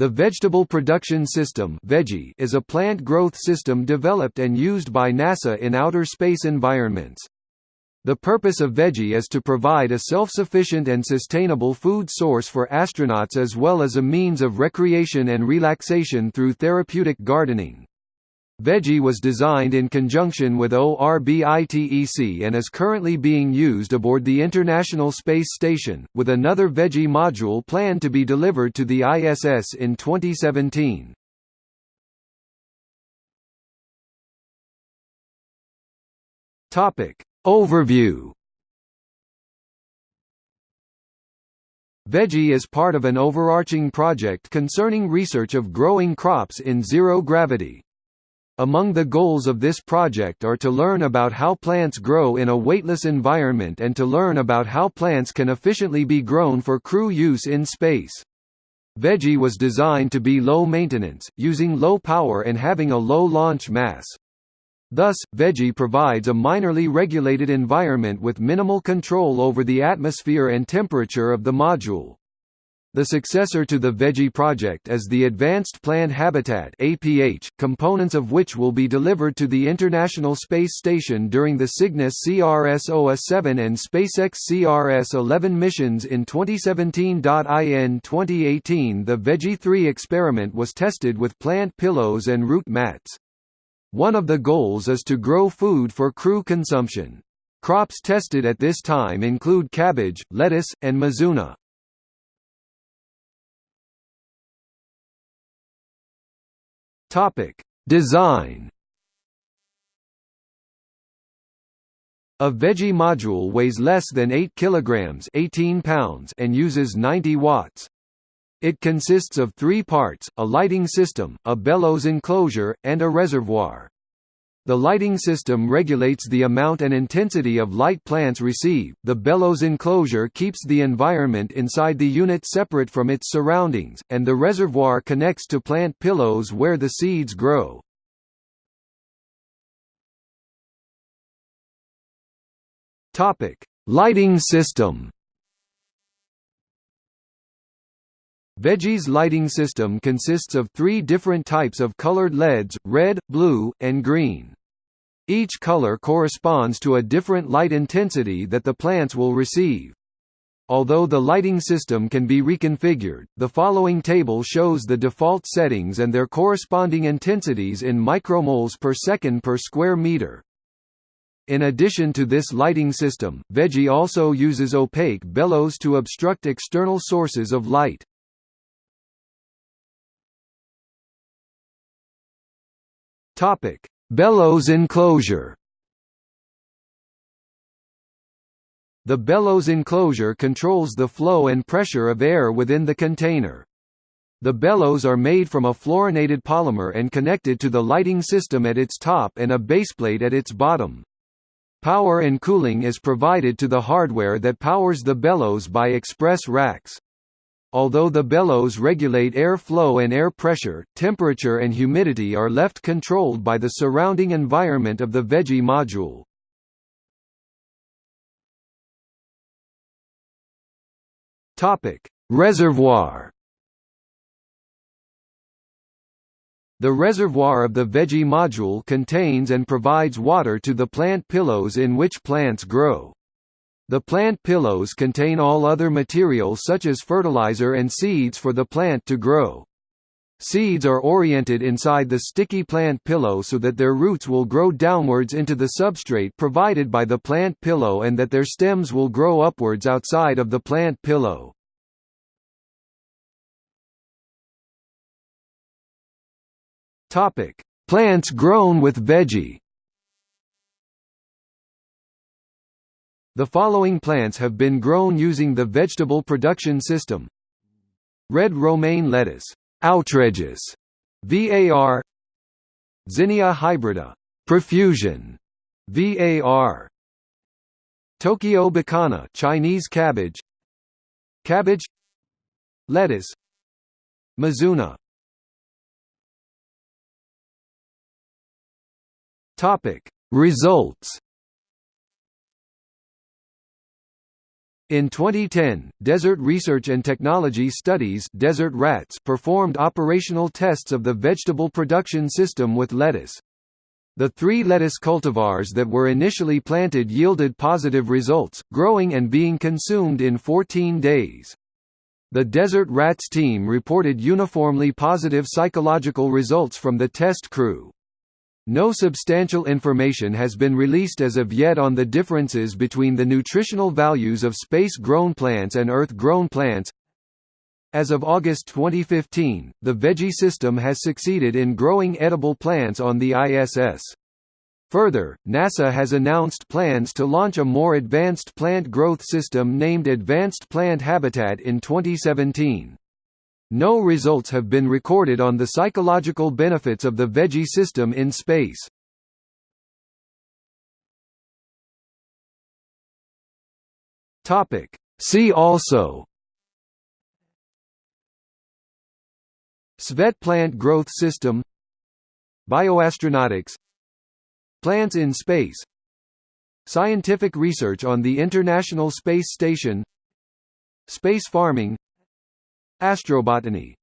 The Vegetable Production System is a plant growth system developed and used by NASA in outer space environments. The purpose of Veggie is to provide a self-sufficient and sustainable food source for astronauts as well as a means of recreation and relaxation through therapeutic gardening. Veggie was designed in conjunction with ORBITEC and is currently being used aboard the International Space Station, with another Veggie module planned to be delivered to the ISS in 2017. Topic Overview Veggie is part of an overarching project concerning research of growing crops in zero gravity. Among the goals of this project are to learn about how plants grow in a weightless environment and to learn about how plants can efficiently be grown for crew use in space. Veggie was designed to be low maintenance, using low power and having a low launch mass. Thus, Veggie provides a minorly regulated environment with minimal control over the atmosphere and temperature of the module. The successor to the Veggie project is the Advanced Plant Habitat (APH), components of which will be delivered to the International Space Station during the Cygnus CRS-OA7 and SpaceX CRS-11 missions in 2017. In 2018, the VEGI-3 experiment was tested with plant pillows and root mats. One of the goals is to grow food for crew consumption. Crops tested at this time include cabbage, lettuce, and mizuna. Topic: Design. A veggie module weighs less than 8 kilograms, 18 pounds and uses 90 watts. It consists of three parts, a lighting system, a bellows enclosure, and a reservoir. The lighting system regulates the amount and intensity of light plants receive. The bellows enclosure keeps the environment inside the unit separate from its surroundings, and the reservoir connects to plant pillows where the seeds grow. Topic: Lighting system. Veggie's lighting system consists of three different types of colored LEDs, red, blue, and green. Each color corresponds to a different light intensity that the plants will receive. Although the lighting system can be reconfigured, the following table shows the default settings and their corresponding intensities in micromoles per second per square meter. In addition to this lighting system, Veggie also uses opaque bellows to obstruct external sources of light. Topic: Bellows enclosure. The bellows enclosure controls the flow and pressure of air within the container. The bellows are made from a fluorinated polymer and connected to the lighting system at its top and a baseplate at its bottom. Power and cooling is provided to the hardware that powers the bellows by express racks. Although the bellows regulate air flow and air pressure, temperature and humidity are left controlled by the surrounding environment of the veggie module. Reservoir The reservoir of the veggie module contains and provides water to the plant pillows in which plants grow. The plant pillows contain all other materials such as fertilizer and seeds for the plant to grow. Seeds are oriented inside the sticky plant pillow so that their roots will grow downwards into the substrate provided by the plant pillow and that their stems will grow upwards outside of the plant pillow. Plants grown with Veggie The following plants have been grown using the vegetable production system. Red romaine lettuce Outredgeous, VAR Zinnia hybrida Profusion, VAR Tokyo Bekana Chinese cabbage Cabbage Lettuce Mizuna Topic Results In 2010, Desert Research and Technology Studies Desert Rats performed operational tests of the vegetable production system with lettuce. The three lettuce cultivars that were initially planted yielded positive results, growing and being consumed in 14 days. The Desert Rats team reported uniformly positive psychological results from the test crew. No substantial information has been released as of yet on the differences between the nutritional values of space-grown plants and Earth-grown plants. As of August 2015, the Veggie system has succeeded in growing edible plants on the ISS. Further, NASA has announced plans to launch a more advanced plant growth system named Advanced Plant Habitat in 2017. No results have been recorded on the psychological benefits of the veggie system in space. Topic. See also. Svet plant growth system. Bioastronautics. Plants in space. Scientific research on the International Space Station. Space farming Astrobotany